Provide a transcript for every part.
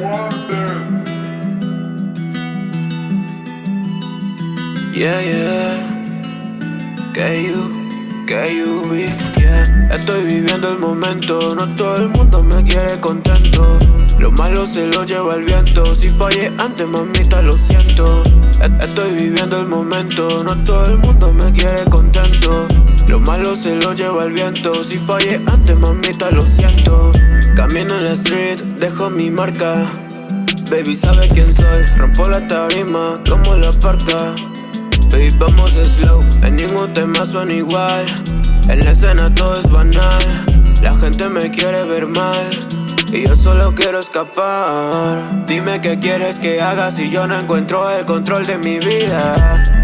Yeah, yeah, que you, que you be, yeah. Estoy viviendo el momento, no todo el mundo me quiere contento. Lo malo se lo lleva el viento, si fallé antes mamita lo siento. E, estoy viviendo el momento, no todo el mundo me quiere contento. Lo malo se lo lleva el viento, si fallé antes mamita lo siento. Camino en la street, dejo mi marca. Baby sabe quién soy, rompo la tarima como la parca. Baby vamos slow, en ningún tema suena igual. En la escena todo es banal, la gente me quiere ver mal. Y yo solo quiero escapar Dime qué quieres que haga si yo no encuentro el control de mi vida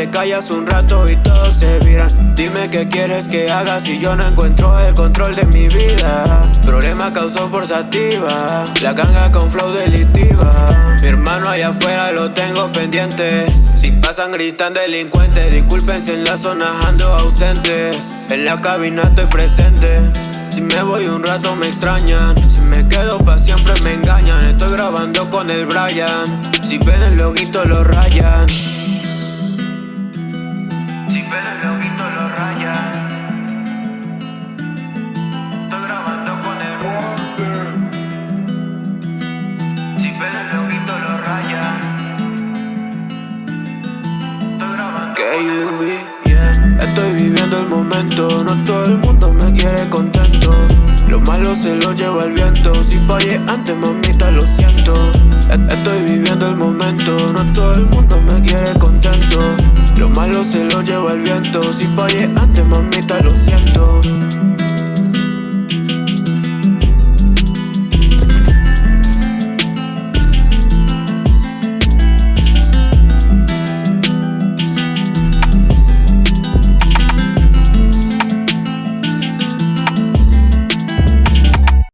te callas un rato y todos se viran Dime qué quieres que haga si yo no encuentro el control de mi vida. Problema causó por sativa, la ganga con flow delictiva. Mi hermano allá afuera lo tengo pendiente. Si pasan gritan delincuentes, disculpen en la zona ando ausente. En la cabina estoy presente. Si me voy un rato me extrañan. Si me quedo pa' siempre me engañan. Estoy grabando con el Brian. Si ven el loguito lo rayan Estoy viviendo el momento, no todo el mundo me quiere contento. Lo malo se lo lleva el viento, si fallé antes mamita lo siento. E-, Estoy viviendo el momento, no todo el mundo me quiere contento. Lo malo se lo lleva el viento, si fallé antes mamita lo siento